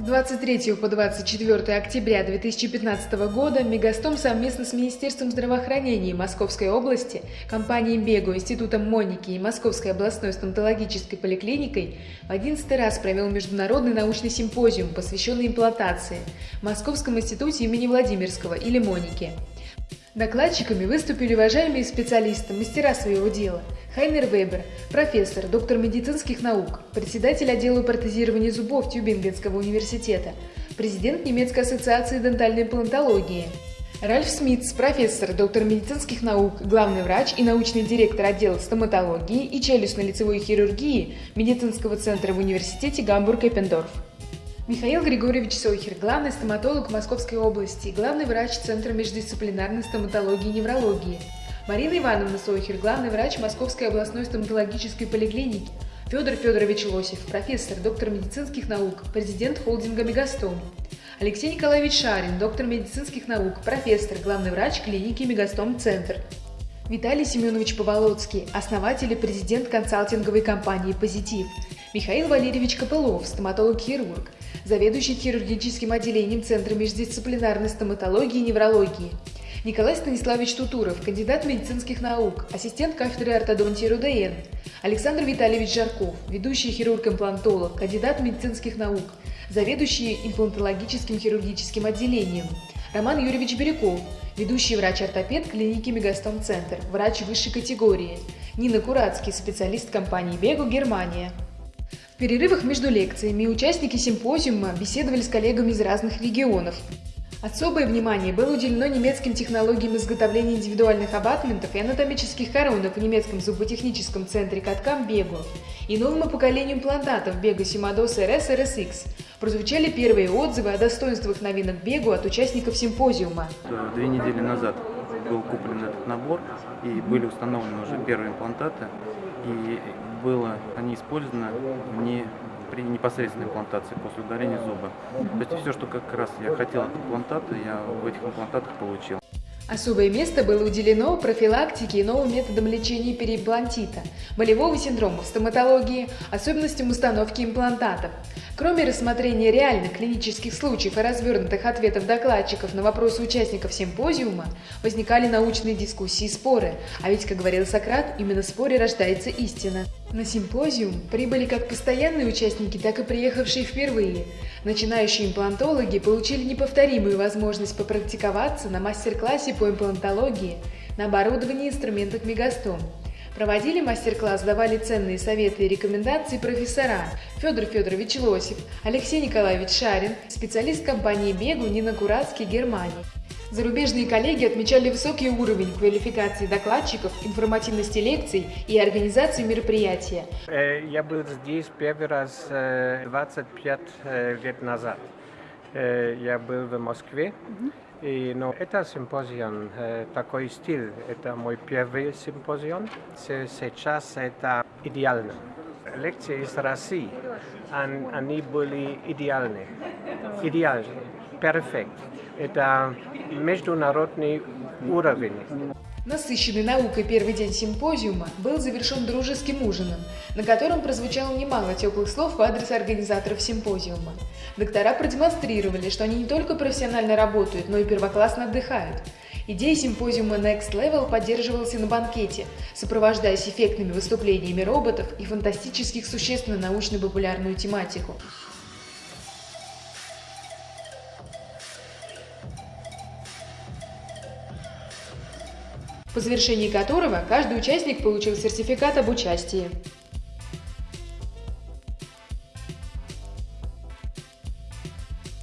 С 23 по 24 октября 2015 года Мегастом совместно с Министерством здравоохранения Московской области, компанией Бего, Институтом Моники и Московской областной стоматологической поликлиникой в 11 раз провел международный научный симпозиум, посвященный имплантации в Московском институте имени Владимирского или Моники. Докладчиками выступили уважаемые специалисты, мастера своего дела. Хайнер Вебер, профессор, доктор медицинских наук, председатель отдела протезирования зубов Тюбингенского университета, президент немецкой ассоциации дентальной палеонтологии. Ральф Смитс, профессор, доктор медицинских наук, главный врач и научный директор отдела стоматологии и челюстно-лицевой хирургии медицинского центра в университете Гамбург-Эппендорф. Михаил Григорьевич Сойхер, главный стоматолог Московской области, главный врач Центра междисциплинарной стоматологии и неврологии. Марина Ивановна Сойхер, главный врач Московской областной стоматологической поликлиники. Федор Федорович Лосев, профессор, доктор медицинских наук, президент холдинга «Мегастом». Алексей Николаевич Шарин, доктор медицинских наук, профессор, главный врач клиники «Мегастом-центр». Виталий Семенович Поволоцкий, основатель и президент консалтинговой компании «Позитив». Михаил Валерьевич Копылов, стоматолог-хирург, заведующий хирургическим отделением Центра междисциплинарной стоматологии и неврологии. Николай Станиславович Тутуров, кандидат медицинских наук, ассистент кафедры ортодонтии РУДН. Александр Витальевич Жарков, ведущий хирург-имплантолог, кандидат медицинских наук, заведующий имплантологическим хирургическим отделением. Роман Юрьевич Бирюков, ведущий врач-ортопед клиники Мегастом-центр, врач высшей категории. Нина Курацкий, специалист компании Бегу, Германия перерывах между лекциями участники симпозиума беседовали с коллегами из разных регионов. Особое внимание было уделено немецким технологиям изготовления индивидуальных абатментов и анатомических коронок в немецком зуботехническом центре каткам Бегу и новому поколению имплантатов Бегу Симадос РС RSX. Прозвучали первые отзывы о достоинствах новинок Бегу от участников симпозиума. Две недели назад был куплен этот набор и были установлены уже первые имплантаты и было, они использованы не при непосредственной имплантации после удаления зуба. То есть все, что как раз я хотел от имплантата, я в этих имплантатах получил. Особое место было уделено профилактике и новым методам лечения переимплантита, болевого синдрома в стоматологии, особенностям установки имплантатов. Кроме рассмотрения реальных клинических случаев и развернутых ответов докладчиков на вопросы участников симпозиума, возникали научные дискуссии и споры, а ведь, как говорил Сократ, именно в споре рождается истина. На симпозиум прибыли как постоянные участники, так и приехавшие впервые. Начинающие имплантологи получили неповторимую возможность попрактиковаться на мастер-классе по имплантологии на оборудовании и инструментах Мегастом. Проводили мастер-класс, давали ценные советы и рекомендации профессора Федор Федорович Лосев, Алексей Николаевич Шарин, специалист компании Бегу Нина Курацкий, Германии. Зарубежные коллеги отмечали высокий уровень квалификации докладчиков, информативности лекций и организации мероприятия. Э, я был здесь первый раз 25 э, лет назад. Э, я был в Москве. И, но это симпозион, такой стиль, это мой первый симпозион. Сейчас это идеально. Лекции из России, они были идеальны. Идеальны, перфект. Это международный уровень. Насыщенный наукой первый день симпозиума был завершен дружеским ужином, на котором прозвучало немало теплых слов в адрес организаторов симпозиума. Доктора продемонстрировали, что они не только профессионально работают, но и первоклассно отдыхают. Идея симпозиума Next Level поддерживалась и на банкете, сопровождаясь эффектными выступлениями роботов и фантастических существ на научно-популярную тематику. По завершении которого каждый участник получил сертификат об участии.